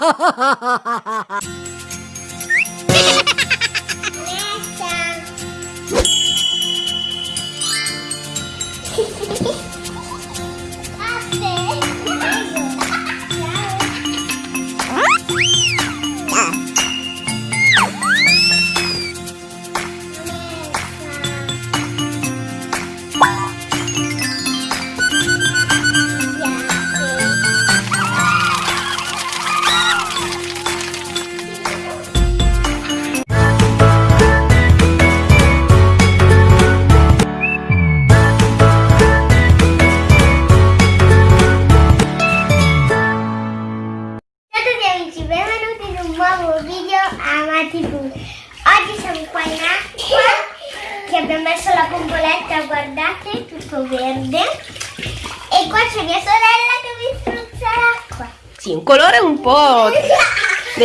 ha ha ha ha ha ha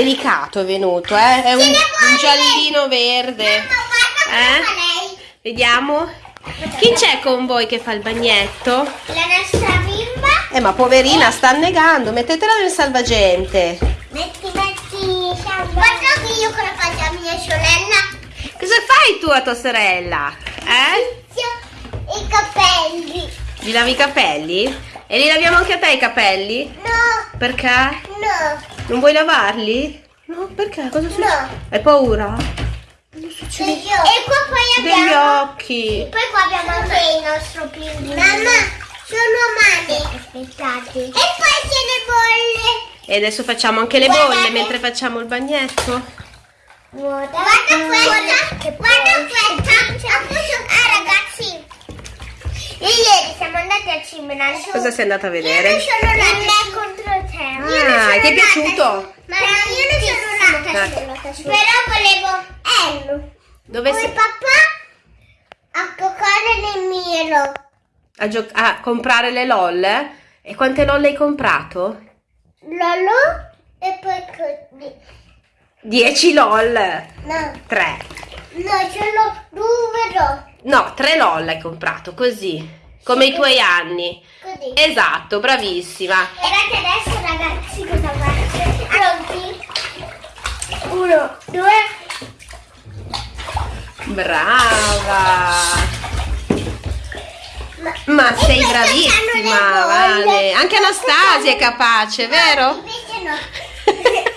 delicato è venuto, eh? È un, un giallino verde. Eh? qua lei. Vediamo. Chi c'è con voi che fa il bagnetto? La nostra bimba. Eh, ma poverina, sta annegando. Mettetela nel salvagente. Metti, metti, Guarda che io con la faccia a mia sorella. Cosa fai tu a tua sorella? Eh? I capelli. Gli lavi i capelli? E li laviamo anche a te i capelli? No, Perché? no, Non vuoi lavarli? No, perché? Cosa succede? no. Hai paura? E qua poi Degli abbiamo... occhi. Poi qua abbiamo anche il nostro pinguino. Mamma, sono male. Aspettate. E poi c'è le bolle. E adesso facciamo anche le Guardate. bolle mentre facciamo il bagnetto. Guarda, questa. Guarda questa. Ah ragazzi. Io ieri siamo andati al cinema. Cosa sei andata a Io vedere? non sono nata me Ah, ti è piaciuto? Ma io non sono nata Ecco. su. Però volevo Ello. Dove Come sei? papà a giocare nel miro. A, gio- a comprare le LOL? E quante LOL hai comprato? Lolo e poi così. 10 LOL. No, 3. no, sono due no. No, 3 LOL hai comprato, così. Come i tuoi anni. Così. Esatto, bravissima. Guardate adesso ragazzi cosa faccio. Pronti? Uno, due. Brava. Ma, Ma E sei bravissima. Vale. Anche Anastasia è capace, vero? Invece no.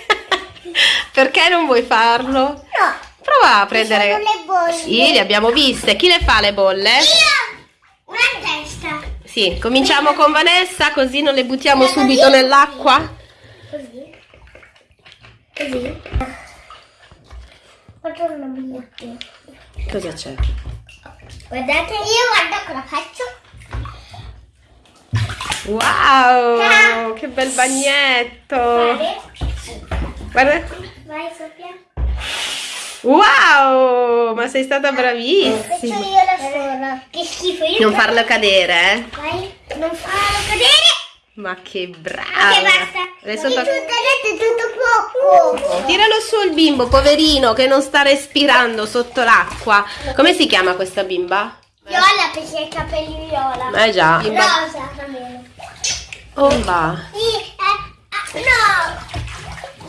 Perché non vuoi farlo? No. Prova a prendere... sono le bolle. Sì, le abbiamo viste. Chi le fa le bolle? Io! Sì, cominciamo con Vanessa, così non le buttiamo subito nell'acqua. Così. Così. Faccio una bigliettina. Cosa c'è? Guardate, io guardo cosa faccio. Wow, che bel bagnetto. Guarda. Vai Sofia. Wow, ma sei stata Faccio bravissima. io la sola. Che schifo io. Non farlo cadere, eh? Vai, non farlo cadere. Ma che brava. Ok, basta. Adesso Tutto tocca... tutto poco. Tiralo su il bimbo, poverino, che non sta respirando sotto l'acqua. Come si chiama questa bimba? Viola perché ha i capelli viola. Eh già. Bimba. Rosa. Oh, va. Eh, ah, no.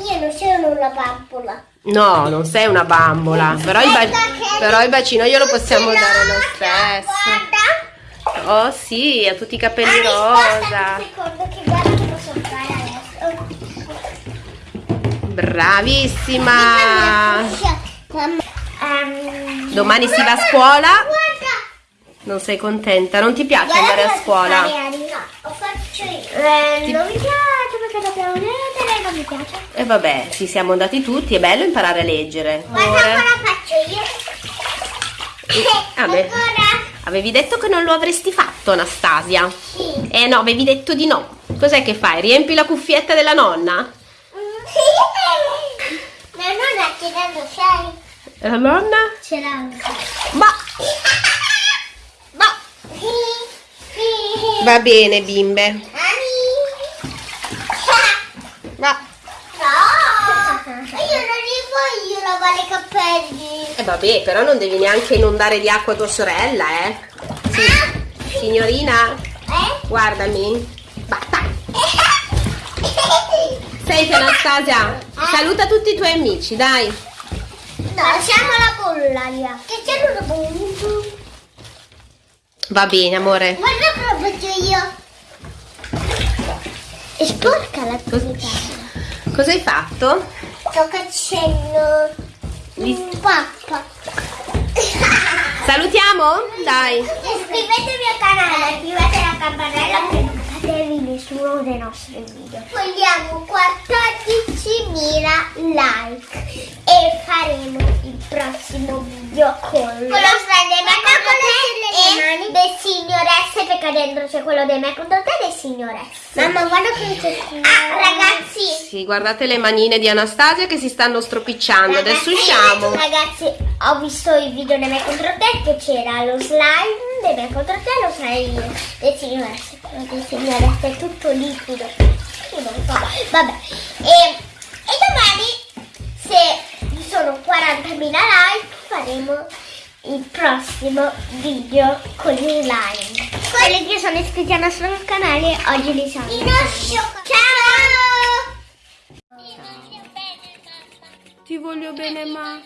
Io non sono una bambola. No, non sei una bambola. Però il, però il bacino glielo possiamo dare lo stesso. Guarda. Oh sì, ha tutti i capelli rosa. Bravissima. Ehm, Domani si va a scuola. Non sei contenta? Non ti piace andare a scuola? Eh, Ti- Non mi piace perché dobbiamo leggere, non mi piace. E vabbè, ci siamo andati tutti, è bello imparare a leggere. Guarda Amore. cosa faccio io. Ah, beh. Ancora. Avevi detto che non lo avresti fatto, Anastasia. Sì. Eh no, avevi detto di no. Cos'è che fai? Riempi la cuffietta della nonna? La nonna ce l'hanno, sai? La nonna? Ce l'hanno. Ma... Ma... Va bene, bimbe. Va. No! Io non li voglio lavare i capelli. E vabbè, però non devi neanche inondare di acqua tua sorella, eh. Sì. Signorina, Eh? guardami. Basta. Senti Anastasia, saluta tutti i tuoi amici, dai. No, lasciamo la bolla via. Che c'è una bolla? Va bene, amore. Guarda cosa faccio io. È sporca la tua Cosa hai fatto? Sto facendo un pappa. Salutiamo? Dai. Iscrivetevi al canale, attivate la campanella per nessuno dei nostri video. Vogliamo 14.000 like e faremo il prossimo video con, con lo slide ma e le signoresse perché dentro c'è quello dei me contro te e le signoresse. Mamma guarda che c'è Ah ragazzi Sì, guardate le manine di Anastasia che si stanno stropicciando. Adesso Ragazzi, usciamo. Ragazzi, ho visto il video dei me contro te che c'era lo slime dei me contro te, lo slime dei signoresse. Quello dei signoresse è tutto liquido. Io non so. Vabbè. E, e domani, se ci sono 40.000 like, faremo il prossimo video con i slime. Quelli che sono iscritti al nostro canale oggi li saluto. Ciao! Ti voglio bene, ma.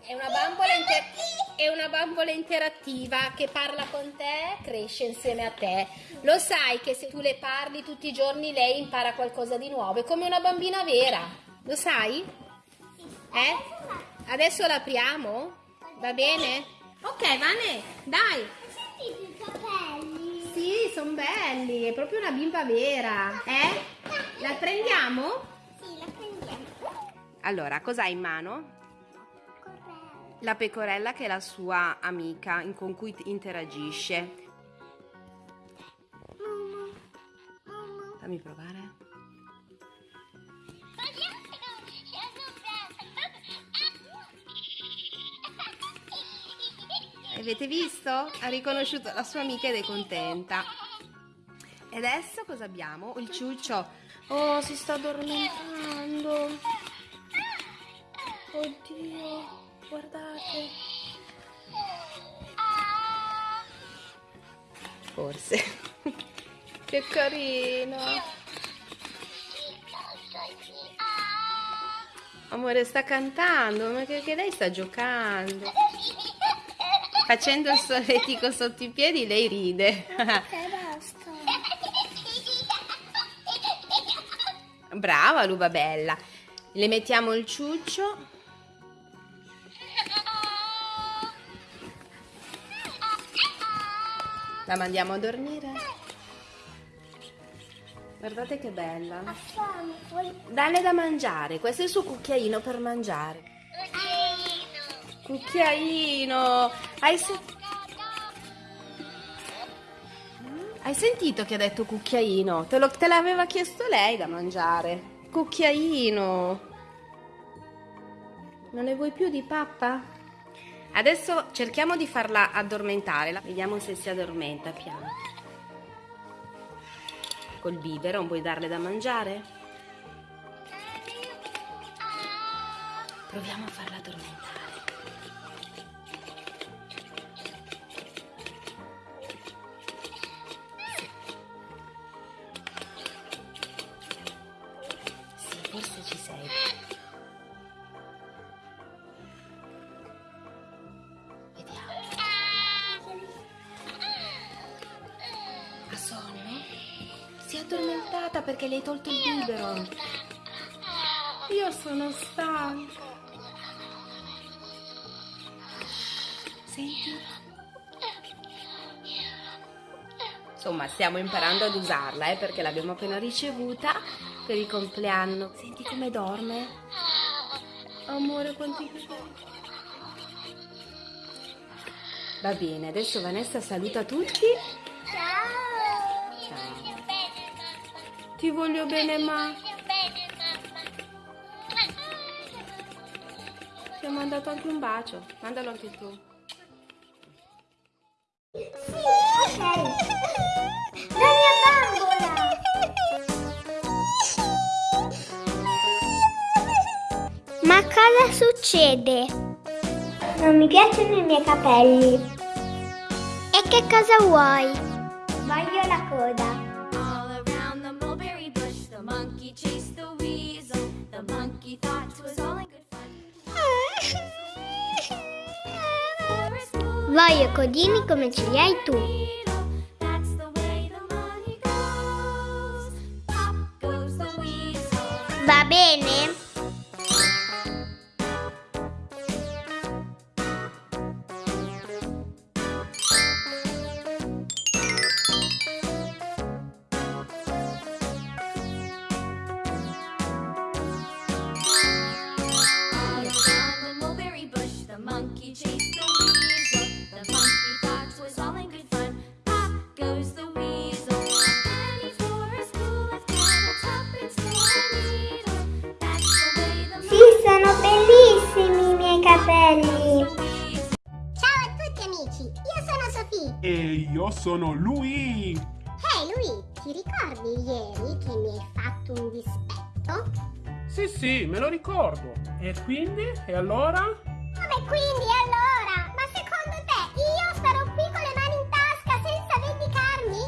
È una bambola, inter- è una bambola interattiva che parla con te, cresce insieme a te. Lo sai che se tu le parli tutti i giorni lei impara qualcosa di nuovo, è come una bambina vera. Lo sai? Eh? Adesso l'apriamo? Va bene? Ok, Vane, dai. i capelli? Sì, sono belli, è proprio una bimba vera. Eh? La prendiamo? Sì, la prendiamo. Allora, cosa hai in mano? La pecorella che è la sua amica con cui interagisce. Fammi provare. Avete visto? Ha riconosciuto la sua amica ed è contenta. E adesso cosa abbiamo? Il ciuccio. Oh, si sta addormentando. Oddio, guardate. Forse. che carino. Amore, sta cantando, ma che, che lei sta giocando. Facendo il solletico sotto i piedi, lei ride. Brava Luva Bella. Le mettiamo il ciuccio. La mandiamo a dormire. Guardate che bella. Dalle da mangiare. Questo è il suo cucchiaino per mangiare. Cucchiaino. Hai, se- Hai sentito che ha detto cucchiaino? Te, te l'aveva chiesto lei da mangiare. Cucchiaino. Non ne vuoi più di pappa? Adesso cerchiamo di farla addormentare. Vediamo se si addormenta piano. Col biberon vuoi darle da mangiare? Proviamo a farla addormentare. Sì, forse ci sei. Addormentata perché le hai tolto il biberon. Io sono stanca. Senti? Insomma, stiamo imparando ad usarla, eh, perché l'abbiamo appena ricevuta per il compleanno. Senti come dorme? Amore, quanti capelli. Va bene, adesso Vanessa saluta tutti. Ti voglio bene, ma ti ho mandato anche un bacio. Mandalo anche tu. Sì. La mia bambola. Ma cosa succede? Non mi piacciono i miei capelli. E che cosa vuoi? Voglio la coda. Voglio codini come ce li hai tu. needle, that's sono lui. Ehi lui, ti ricordi ieri che mi hai fatto un dispetto? Sì, sì, me lo ricordo. E quindi? E allora? Come quindi allora? Ma secondo te io starò qui con le mani in tasca senza vendicarmi?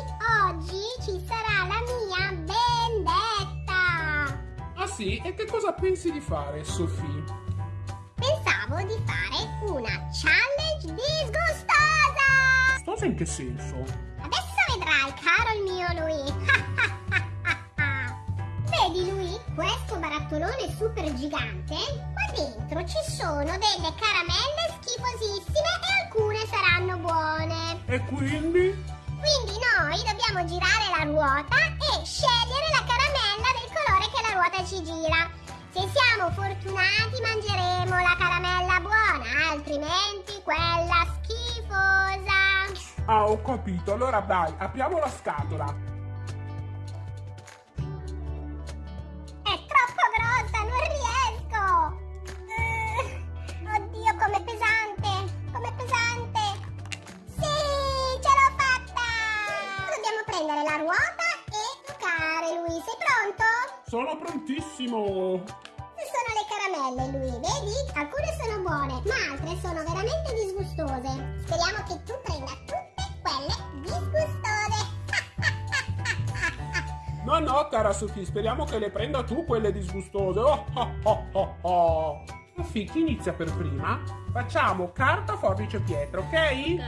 Oggi ci sarà la mia vendetta! Ah sì? E che cosa pensi di fare, Sofì? Pensavo di fare una challenge disgustosa! Cosa in che senso? Adesso vedrai, caro il mio lui. Vedi lui, questo barattolone super gigante? Qua dentro ci sono delle caramelle schifosissime e alcune saranno buone. E quindi? Quindi noi dobbiamo girare la ruota e scegliere la caramella del colore che la ruota ci gira. Se siamo fortunati mangeremo la caramella buona, altrimenti quella schifosa. Ah, ho capito. Allora dai, apriamo la scatola. È troppo grossa, non riesco! Eh, oddio, com'è pesante! Com'è pesante! Sì, ce l'ho fatta! Dobbiamo prendere la ruota e toccare, lui. Sei pronto? Sono prontissimo. Sono le caramelle, lui, vedi? Alcune sono buone, ma altre sono veramente disgustose. Speriamo che tu prenda tutte Ma no, cara Sophie, speriamo che le prenda tu quelle disgustose. Oh, oh, oh, oh. oh. Sofì, chi inizia per prima? Facciamo carta, forbice, pietra, ok?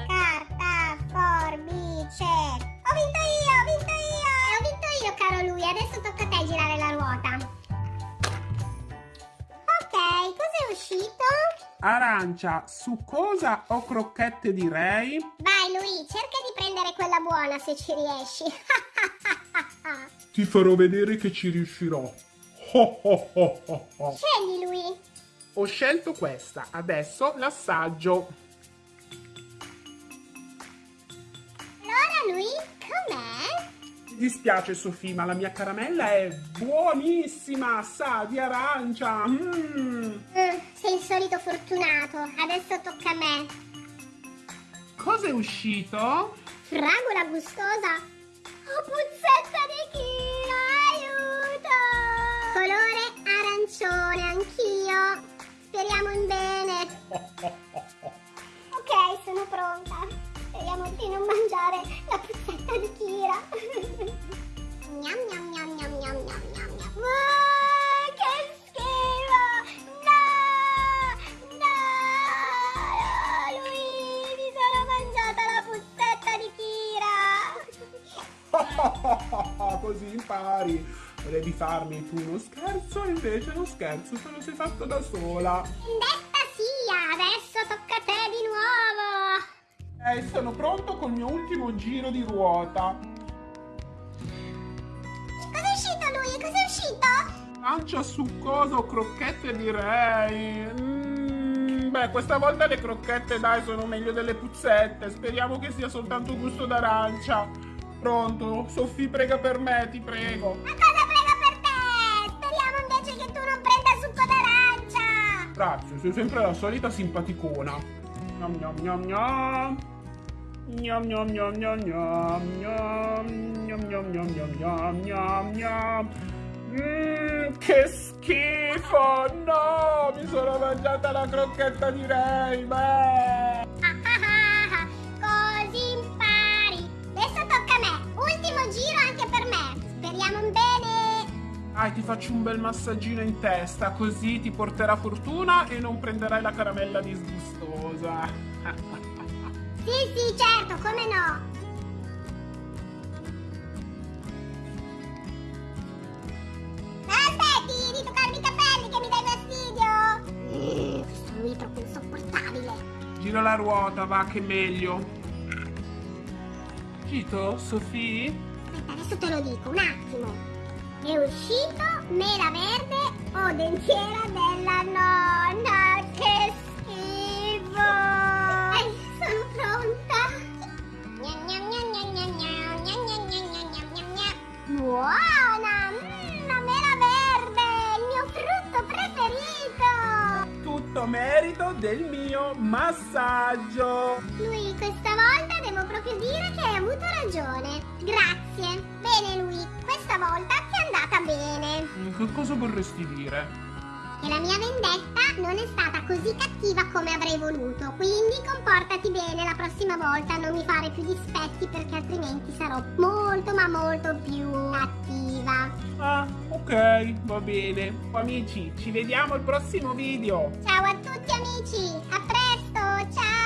Carta, forbice. Ho vinto io, ho vinto io. E ho vinto io, caro lui. Adesso tocca a te girare la ruota. Ok, cos'è uscito? Arancia, succosa o crocchette direi? Vai, lui, cerca di prendere quella buona se ci riesci. Ti farò vedere che ci riuscirò. Ho ho ho ho ho. Scegli Lui. Ho scelto questa, adesso l'assaggio. Allora Lui, com'è? Mi dispiace Sofì, ma la mia caramella è buonissima, sa di arancia. Mm. Mm, sei il solito fortunato, adesso tocca a me. Cosa è uscito? Fragola gustosa. Ok, sono pronta. Speriamo di non mangiare la puzzetta di Kira. gnam gnam gnam gnam gnam gnam gnam gnam. Che schifo! No! No! Lui, mi sono mangiata la puzzetta di Kira. Così impari. Volevi farmi tu uno scherzo, invece lo scherzo te lo sei fatto da sola. Vendetta Eh, sono pronto col mio ultimo giro di ruota. Cos'è uscito lui? Cos'è uscito? Arancia succosa o crocchette direi. Mm, beh, questa volta le crocchette dai sono meglio delle puzzette. Speriamo che sia soltanto gusto d'arancia. Pronto? Sofì prega per me, ti prego. Ma cosa prega per te? Speriamo invece che tu non prenda succo d'arancia. Grazie, sei sempre la solita simpaticona. Gnam gnam gnam gnam. Gnam gnam gnam gnam gnam gnam. Gnam gnam gnam gnam gnam. Mmm, che schifo! No! Mi sono mangiata la crocchetta di Ray! Beh! Ah, ah, ah, ah. Così impari. Adesso tocca a me. Ultimo giro anche per me. Speriamo in bene. Dai, ti faccio un bel massaggino in testa, così ti porterà fortuna e non prenderai la caramella disgustosa. Sì, sì, certo, come no. Aspetti di toccarmi i capelli che mi dai fastidio. questo lui è troppo insopportabile. Gira la ruota, va che meglio. Gito, Sofì? Aspetta, adesso te lo dico, un attimo. È uscito mela verde o dentiera della nonna. Tutto merito del mio massaggio. Lui, questa volta devo proprio dire che hai avuto ragione. Grazie. Bene, lui, questa volta ti è andata bene. Mm, Che cosa vorresti dire? Che la mia vendetta non è stata così cattiva come avrei voluto. Quindi comportati bene la prossima volta, non mi fare più dispetti perché altrimenti sarò molto ma molto più attiva. Ah, ok, va bene. Amici, ci vediamo al prossimo video. Ciao a tutti amici, a presto, ciao!